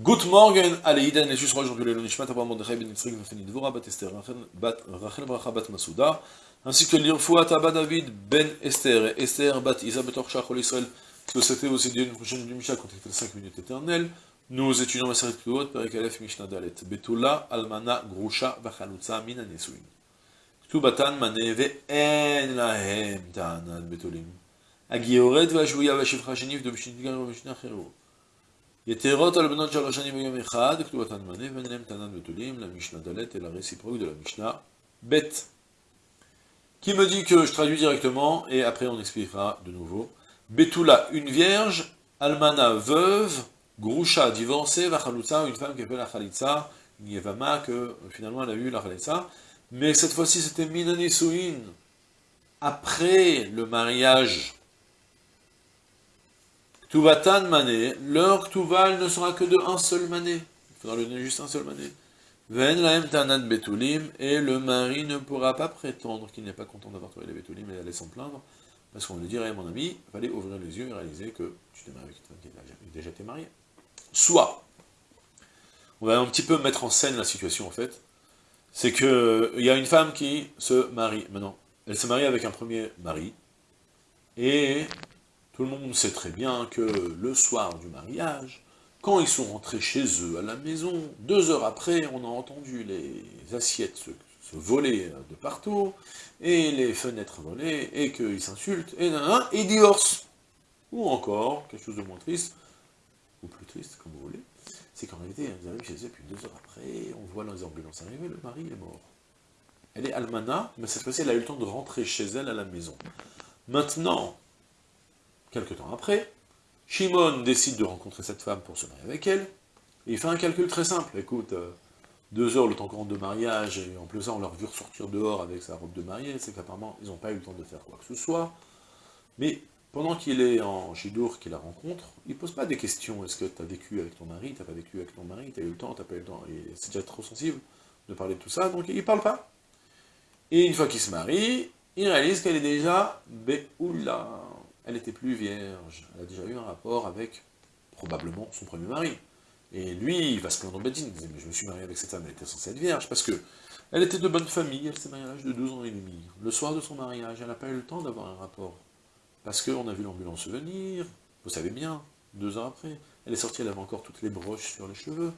Good morning, Aleïden, les justes aujourd'hui le Nishmat, Abraham Mordechai Ben Vefeni Dvora, Bat Esther, Rachel Bracha Bat Masouda, ainsi que l'Irfoua Abba David Ben Esther, et Esther Bat Isa Betor Shachol Israël, que c'était aussi d'une prochaine du quand il était 5 minutes éternelles, nous étudions la série de Kluot, Perek Aleph Mishnah Dalet, Betula, Almana, Grusha, Vachalutza, Mina Nesuin. Ktubatan Mane, Ve'en Lahem, Ta'anan, Betulim. Agioret, Vajouya, Mishnah, Mishnah, qui me dit que je traduis directement, et après on expliquera de nouveau. Betula, une vierge, almana, veuve, grusha, divorcée, vachalutza, une femme qui a fait la khalitza, une yevama, que finalement elle a eu la khalitza, mais cette fois-ci c'était minanisouin, après le mariage, Tuvatan mané, leur tuval ne sera que de un seul mané. Il faudra le donner juste un seul mané. Ven laem tanad betulim, et le mari ne pourra pas prétendre qu'il n'est pas content d'avoir trouvé les betulim et d'aller s'en plaindre, parce qu'on lui dirait, mon ami, fallait ouvrir les yeux et réaliser que tu t'es marié avec une femme qui a déjà été mariée. Soit, on va un petit peu mettre en scène la situation en fait, c'est que il y a une femme qui se marie, maintenant, elle se marie avec un premier mari, et tout le monde sait très bien que le soir du mariage, quand ils sont rentrés chez eux à la maison, deux heures après, on a entendu les assiettes se, voler de partout, et les fenêtres voler, et qu'ils s'insultent, et nan, et divorcent. Ou encore, quelque chose de moins triste, ou plus triste, comme vous voulez, c'est qu'en réalité, ils arrivent chez eux, puis deux heures après, on voit les ambulances arriver, le mari est mort. Elle est almana, mais cette fois-ci, elle a eu le temps de rentrer chez elle à la maison. Maintenant, Quelque temps après, Shimon décide de rencontrer cette femme pour se marier avec elle, il fait un calcul très simple. Écoute, euh, deux heures le temps qu'on rentre de mariage, et en plus ça, on leur vu ressortir dehors avec sa robe de mariée, c'est qu'apparemment, ils n'ont pas eu le temps de faire quoi que ce soit. Mais pendant qu'il est en Chidour, qu'il la rencontre, il ne pose pas des questions. Est-ce que tu as vécu avec ton mari, tu n'as pas vécu avec ton mari, tu as eu le temps, tu n'as pas eu le temps? C'est déjà trop sensible de parler de tout ça, donc il ne parle pas. Et une fois qu'il se marie, il réalise qu'elle est déjà Béoula elle n'était plus vierge, elle a déjà eu un rapport avec, probablement, son premier mari. Et lui, il va se plaindre au Bedin, il disait, mais je me suis marié avec cette femme, elle était censée être vierge, parce que elle était de bonne famille, elle s'est mariée à l'âge de deux ans et demi. Le soir de son mariage, elle n'a pas eu le temps d'avoir un rapport, parce qu'on a vu l'ambulance venir, vous savez bien, deux ans après, elle est sortie, elle avait encore toutes les broches sur les cheveux,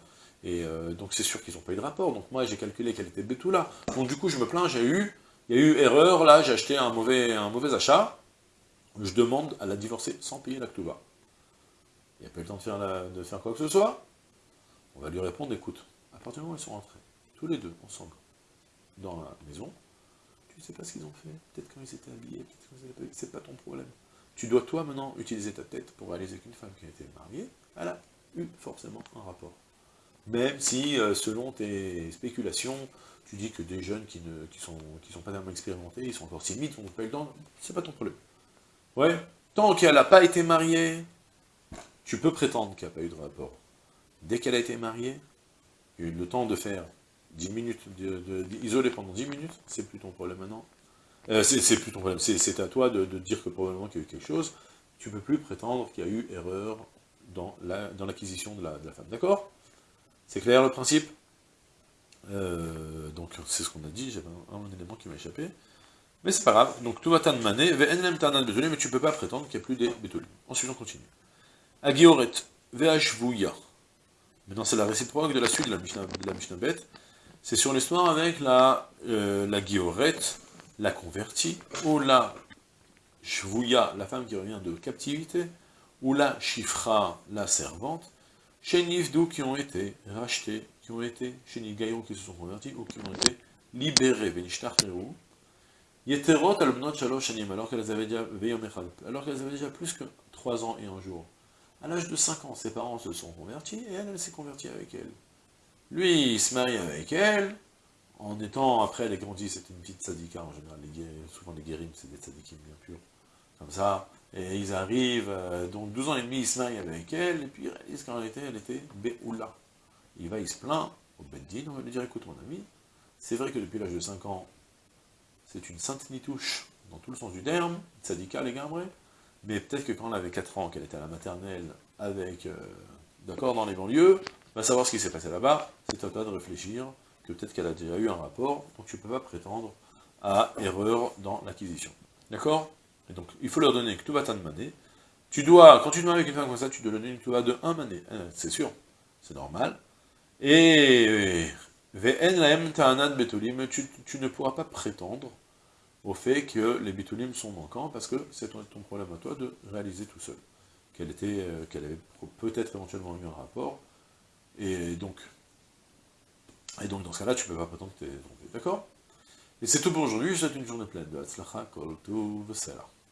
et euh, donc c'est sûr qu'ils n'ont pas eu de rapport, donc moi j'ai calculé qu'elle était là. donc du coup je me plains, j'ai eu, il y a eu erreur, là, j'ai acheté un mauvais, un mauvais achat, je demande à la divorcer sans payer l'actuva. Il n'y a pas eu le temps de faire, de faire quoi que ce soit. On va lui répondre, écoute, à partir du moment où ils sont rentrés, tous les deux, ensemble, dans la maison, tu ne sais pas ce qu'ils ont fait, peut-être quand ils étaient habillés, peut-être quand ils étaient habillés, c'est pas ton problème. Tu dois toi maintenant utiliser ta tête pour réaliser qu'une femme qui a été mariée, elle a eu forcément un rapport. Même si, euh, selon tes spéculations, tu dis que des jeunes qui ne sont, qui sont pas tellement expérimentés, ils sont encore timides, ils n'ont pas eu le temps, c'est pas ton problème. Ouais, tant qu'elle n'a pas été mariée, tu peux prétendre qu'il n'y a pas eu de rapport. Dès qu'elle a été mariée, il y eu le temps de faire 10 minutes, de, pendant 10 minutes, c'est plus ton problème maintenant. Euh, c'est plus ton problème, c'est à toi de, dire que probablement qu'il y a eu quelque chose. Tu ne peux plus prétendre qu'il y a eu erreur dans l'acquisition de, la, femme. D'accord? C'est clair le principe? Euh, Donc c'est ce qu'on a dit, j'avais un élément qui m'a échappé. Mais c'est pas grave, donc tout va mané, mais tu peux pas prétendre qu'il n'y a plus des bétolim. Ensuite on continue. Agioret, vehashvouya. Maintenant c'est la réciproque de la suite de la Mishnah, Mishnah. C'est sur l'histoire avec la, euh, la Gioret, la convertie, ou la Shvouya, la femme qui revient de captivité, ou la Shifra, la servante, chez Nifdou qui ont été rachetés, qui ont été, chez Nigayon qui se sont convertis, ou qui ont été libérés, Venishtarcherou, Yeterot al shalosh alors qu'elles avaient déjà alors qu'elles avaient déjà plus que 3 ans et un jour. À l'âge de 5 ans, ses parents se sont convertis, et elle, elle s'est convertie avec elle. Lui, il se marie avec elle, en étant, après elle est grandie, c'était une petite sadika en général, souvent les guérims, c'est des sadikim bien purs, comme ça, et ils arrivent, euh, donc 12 ans et demi, il se marie avec elle, et puis il réalise qu'en réalité, elle était Béoula. Il va, il se plaint au Beddin, on va lui dire, écoute mon ami, c'est vrai que depuis l'âge de 5 ans, c'est une sainte nitouche, dans tout le sens du terme, tzadika les gambrés, mais peut-être que quand elle avait 4 ans, qu'elle était à la maternelle, avec, euh, d'accord, dans les banlieues, va savoir ce qui s'est passé là-bas, c'est à toi de réfléchir que peut-être qu'elle a déjà eu un rapport, donc tu ne peux pas prétendre à erreur dans l'acquisition. D'accord? Et donc, il faut leur donner que tout va mané. Tu dois, quand tu te avec une femme comme ça, tu dois donner une tuba de un mané. Hein, c'est sûr, c'est normal. Et tu, tu ne pourras pas prétendre au fait que les bitulim sont manquants, parce que c'est ton, problème à toi de réaliser tout seul. Qu'elle était, euh, qu'elle avait peut-être éventuellement eu un rapport, et donc, et donc dans ce cas-là, tu ne peux pas prétendre que tu es trompé, d'accord? Et c'est tout pour aujourd'hui, je souhaite une journée pleine de Hatzlacha, Kol Tuv.